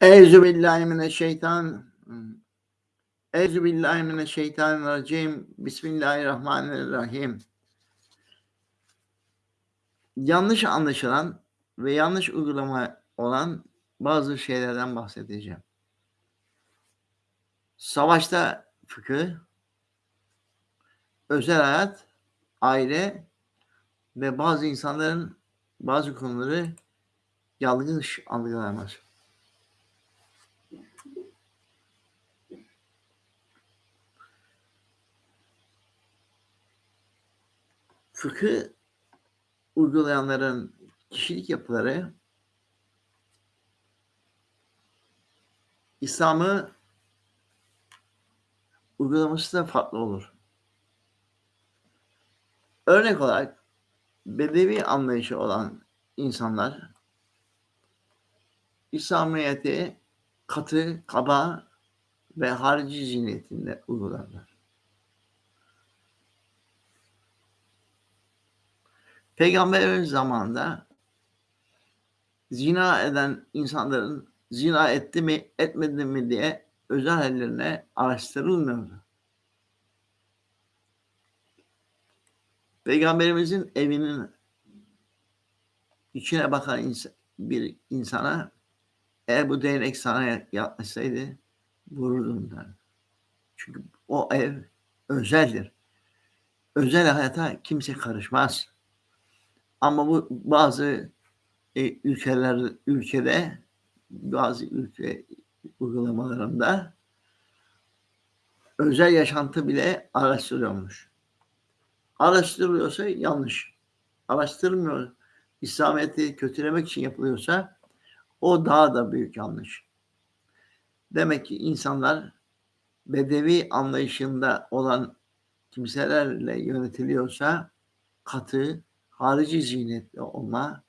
Euzu billahi mineşşeytan Euzu billahi mineşşeytanirracim. Bismillahirrahmanirrahim. Yanlış anlaşılan ve yanlış uygulama olan bazı şeylerden bahsedeceğim. Savaşta fıkıh, özel hayat, aile ve bazı insanların bazı konuları yanlış algılaması. Fıkı uygulayanların kişilik yapıları İslam'ı uygulaması da farklı olur. Örnek olarak bedevi anlayışı olan insanlar İslamiyet'i katı, kaba ve harici zihniyetinde uygularlar. Peygamberimiz zamanında zina eden insanların zina etti mi etmedi mi diye özel hallerine araştırılmıyordu. Peygamberimizin evinin içine bakan ins bir insana eğer bu değnek sana yaklaşsaydı vururdum der. Çünkü o ev özeldir. Özel hayata kimse karışmaz. Ama bu bazı e, ülkeler ülkede bazı ülke uygulamalarında özel yaşantı bile araştırıyormuş. Araştırılıyorsa yanlış. Araştırmıyor. İslamiyet'i kötülemek için yapılıyorsa o daha da büyük yanlış. Demek ki insanlar bedevi anlayışında olan kimselerle yönetiliyorsa katı, harici zihniyetli olma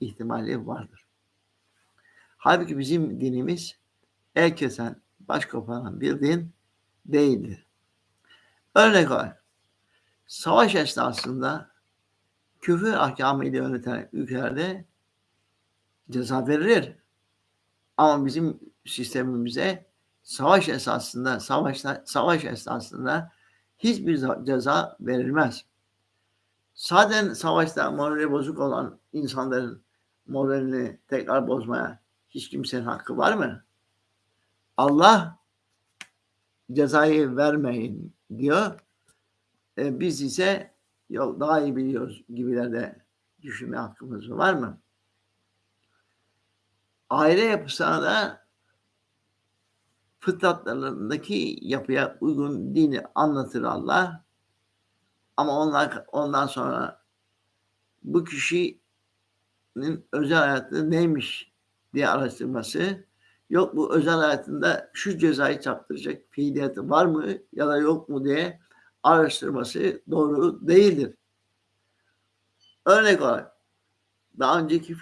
ihtimali vardır. Halbuki bizim dinimiz el kesen, baş koparan bir din değildir. Örnek olarak savaş esnasında küfür ahkamıyla yöneten ülkelerde ceza verilir. Ama bizim sistemimize savaş esasında, savaşta, savaş esnasında hiçbir ceza verilmez. Zaten savaşta morali bozuk olan insanların moralini tekrar bozmaya hiç kimsenin hakkı var mı? Allah cezayı vermeyin diyor. E, biz ise yok daha iyi biliyoruz gibilerde düşünme hakkımız var mı? Aile yapısına da fıtratlarındaki yapıya uygun dini anlatır Allah. Ama onlar ondan sonra bu kişinin özel hayatı neymiş diye araştırması yok bu özel hayatında şu cezayı çarptıracak fiiliyatı var mı ya da yok mu diye araştırması doğru değildir. Örnek olarak daha önceki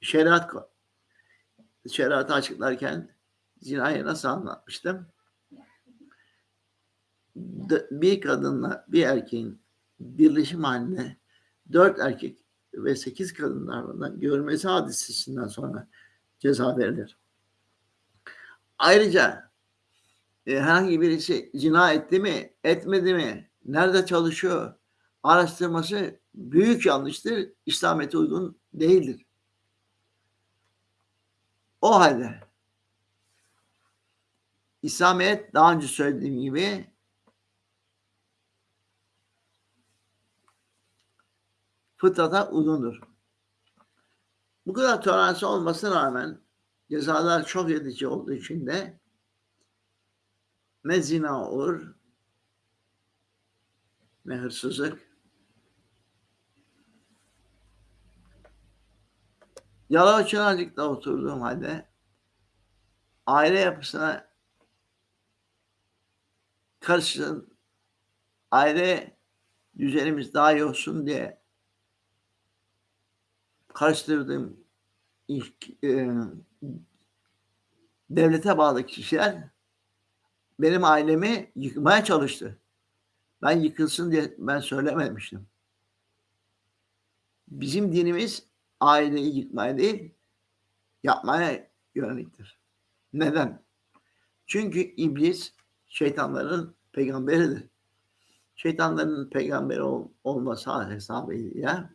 şeriat şeriatı açıklarken zinayı nasıl anlatmıştım? Bir kadınla bir erkeğin birleşim halinde dört erkek ve sekiz kadın tarafından görmesi hadisesinden sonra ceza verilir. Ayrıca e, herhangi birisi cina etti mi, etmedi mi, nerede çalışıyor araştırması büyük yanlıştır. İslamiyet'e uygun değildir. O halde İslamiyet daha önce söylediğim gibi fıtrata uygundur. Bu kadar toleransı olmasına rağmen cezalar çok edici olduğu için de ne zina olur ne hırsızlık Yalova Çınarcık'ta oturduğum halde aile yapısına karışın aile düzenimiz daha iyi olsun diye karıştırdığım ilk e, devlete bağlı kişiler benim ailemi yıkmaya çalıştı. Ben yıkılsın diye ben söylememiştim. Bizim dinimiz aileyi yıkmaya değil, yapmaya yöneliktir. Neden? Çünkü iblis şeytanların peygamberidir. Şeytanların peygamberi ol, olması hesabıyla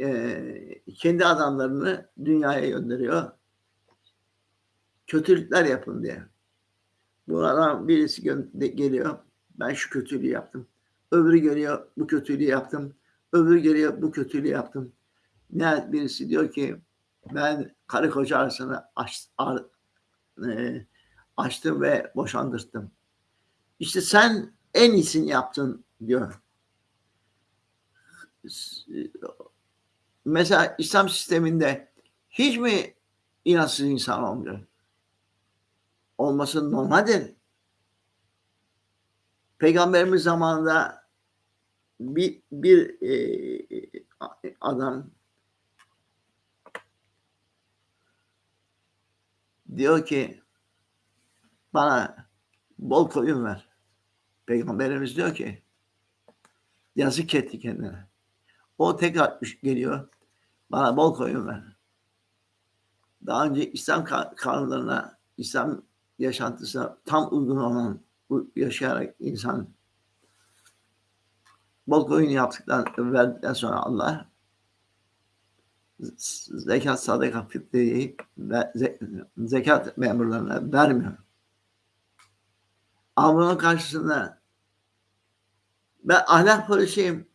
e, kendi adamlarını dünyaya gönderiyor. Kötülükler yapın diye. Buradan birisi geliyor. Ben şu kötülüğü yaptım. Öbürü geliyor. Bu kötülüğü yaptım. Öbürü geliyor. Bu kötülüğü yaptım. Ne birisi diyor ki ben karı koca arasını aç, ar, e, açtım ve boşandırdım. İşte sen en iyisini yaptın diyor. Mesela İslam sisteminde hiç mi inançsız insan olmuyor? Olması normaldir. Peygamberimiz zamanında bir, bir e, adam diyor ki bana bol koyun ver. Peygamberimiz diyor ki yazık etti kendine. O tekrar geliyor. Bana bol koyun ver. Daha önce İslam kanunlarına, İslam yaşantısına tam uygun olan yaşayarak insan bol koyun yaptıktan verdikten sonra Allah zekat, sadaka, fitreyi ve zekat memurlarına vermiyor. Ama bunun karşısında ben ahlak polisiyim,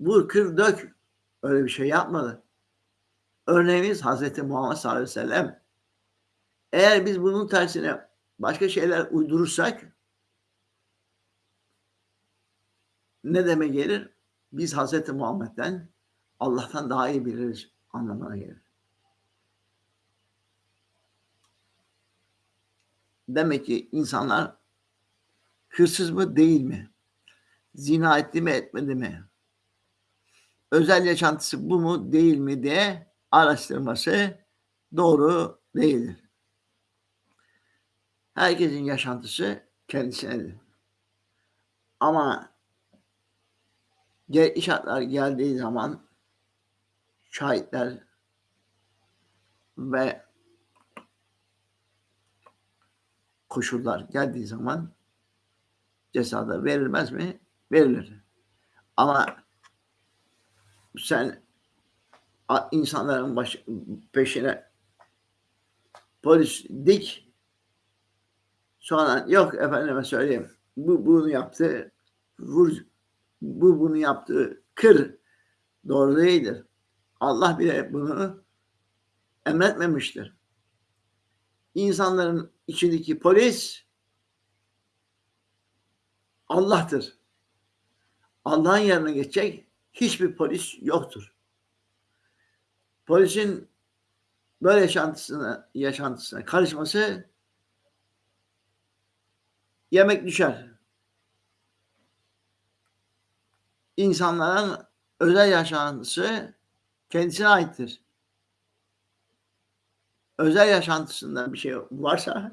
vur, kır, dök öyle bir şey yapmadı. Örneğimiz Hazreti Muhammed sallallahu aleyhi ve sellem. Eğer biz bunun tersine başka şeyler uydurursak ne demek gelir? Biz Hazreti Muhammed'den Allah'tan daha iyi biliriz anlamına gelir. Demek ki insanlar hırsız mı değil mi? Zina etti mi etmedi mi? Özel yaşantısı bu mu değil mi diye araştırması doğru değildir. Herkesin yaşantısı kendisinedir. Ama gerekli şartlar geldiği zaman şahitler ve koşullar geldiği zaman cezada verilmez mi? Verilir. Ama sen insanların baş, peşine polis dik sonra yok efendime söyleyeyim bu bunu yaptı vur bu bunu yaptı kır doğru değildir. Allah bile bunu emretmemiştir. İnsanların içindeki polis Allah'tır. Allah'ın yerine geçecek hiçbir polis yoktur. Polisin böyle yaşantısına, yaşantısına karışması yemek düşer. İnsanların özel yaşantısı kendisine aittir. Özel yaşantısında bir şey varsa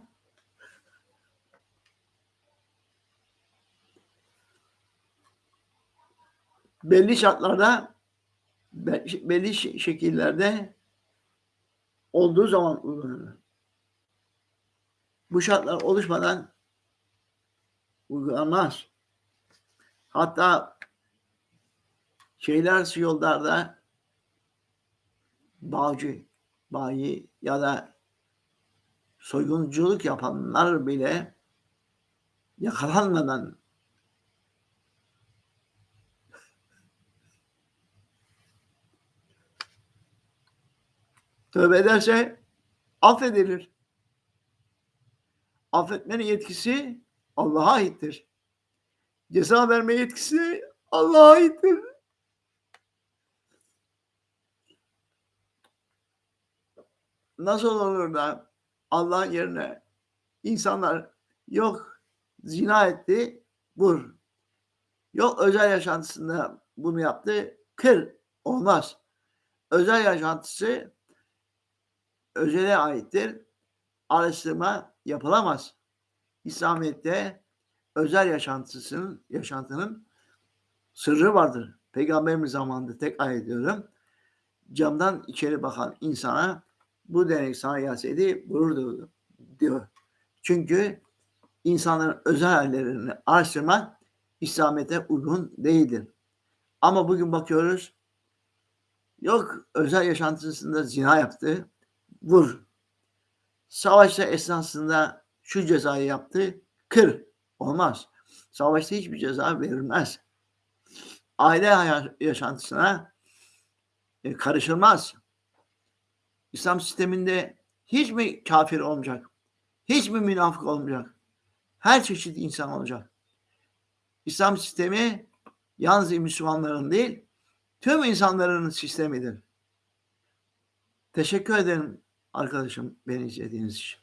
belli şartlarda belli şekillerde olduğu zaman uygulanır. Bu şartlar oluşmadan uygulanmaz. Hatta şeyler yollarda bağcı, bayi ya da soygunculuk yapanlar bile yakalanmadan tövbe ederse affedilir. Affetmenin yetkisi Allah'a aittir. Ceza verme yetkisi Allah'a aittir. Nasıl olur da Allah yerine insanlar yok zina etti, vur. Yok özel yaşantısında bunu yaptı, kır. Olmaz. Özel yaşantısı özele aittir. Araştırma yapılamaz. İslamiyet'te özel yaşantısının, yaşantının sırrı vardır. Peygamberimiz zamanında tek ayet diyorum. Camdan içeri bakan insana bu denek sana gelseydi gurur duydu diyor. Çünkü insanların özel hallerini araştırmak İslamiyet'e uygun değildir. Ama bugün bakıyoruz yok özel yaşantısında zina yaptı, vur. Savaşta esnasında şu cezayı yaptı, kır. Olmaz. Savaşta hiçbir ceza verilmez. Aile yaşantısına e, karışılmaz. İslam sisteminde hiç mi kafir olmayacak? Hiç mi münafık olmayacak? Her çeşit insan olacak. İslam sistemi yalnız Müslümanların değil, tüm insanların sistemidir. Teşekkür ederim arkadaşım beni izlediğiniz için.